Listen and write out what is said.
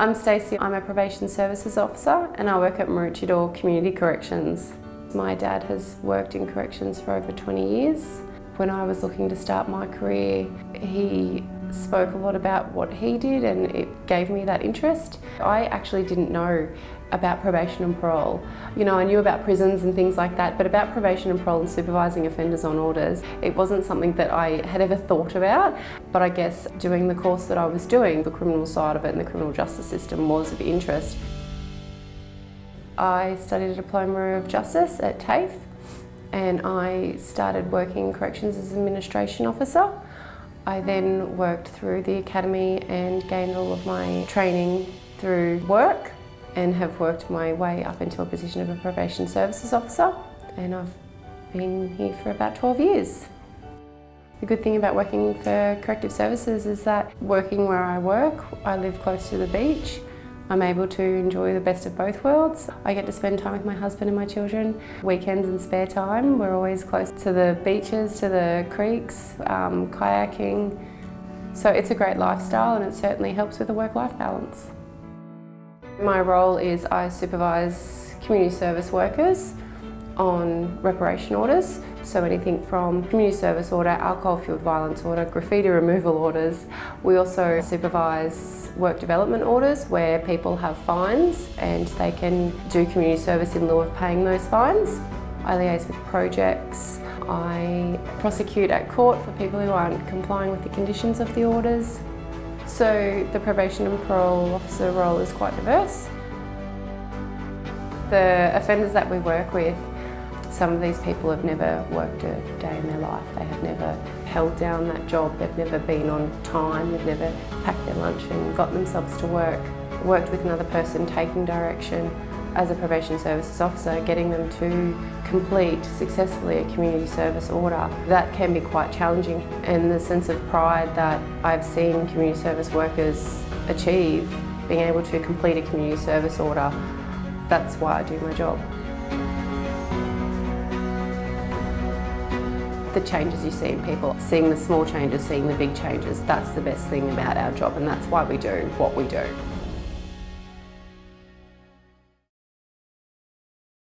I'm Stacey, I'm a Probation Services Officer and I work at Maroochydore Community Corrections. My dad has worked in corrections for over 20 years. When I was looking to start my career, he spoke a lot about what he did and it gave me that interest. I actually didn't know about probation and parole. You know, I knew about prisons and things like that, but about probation and parole and supervising offenders on orders, it wasn't something that I had ever thought about. But I guess doing the course that I was doing, the criminal side of it and the criminal justice system was of interest. I studied a Diploma of Justice at TAFE and I started working in corrections as an administration officer. I then worked through the academy and gained all of my training through work and have worked my way up into a position of a probation services officer and I've been here for about 12 years. The good thing about working for corrective services is that working where I work, I live close to the beach I'm able to enjoy the best of both worlds. I get to spend time with my husband and my children. Weekends and spare time, we're always close to the beaches, to the creeks, um, kayaking. So it's a great lifestyle and it certainly helps with the work-life balance. My role is I supervise community service workers on reparation orders. So anything from community service order, alcohol fueled violence order, graffiti removal orders. We also supervise work development orders where people have fines and they can do community service in lieu of paying those fines. I liaise with projects. I prosecute at court for people who aren't complying with the conditions of the orders. So the probation and parole officer role is quite diverse. The offenders that we work with some of these people have never worked a day in their life. They have never held down that job. They've never been on time. They've never packed their lunch and got themselves to work. Worked with another person taking direction as a probation services officer, getting them to complete successfully a community service order. That can be quite challenging and the sense of pride that I've seen community service workers achieve, being able to complete a community service order, that's why I do my job. The changes you see in people, seeing the small changes, seeing the big changes, that's the best thing about our job and that's why we do what we do.